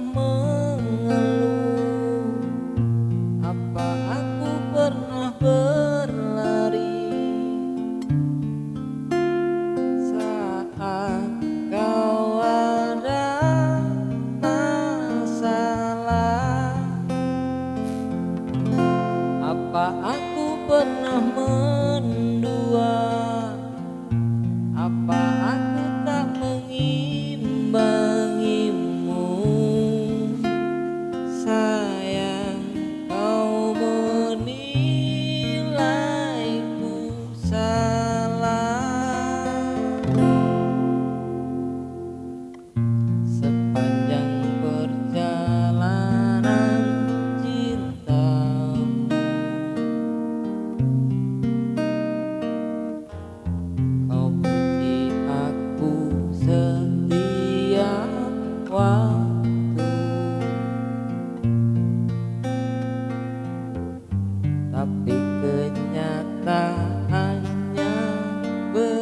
mengeluh. Apa aku pernah berlari? Saat kau ada masalah Apa aku pernah mengeluh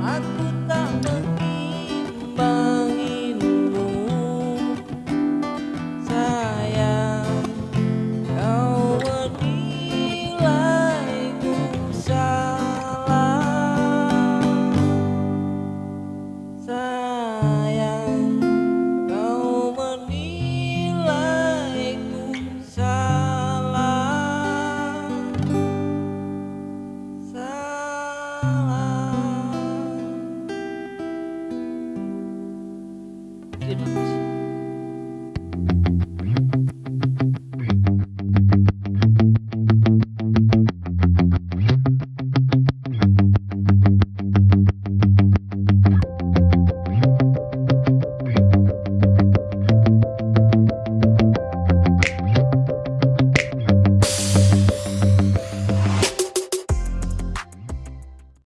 aku tak menimbang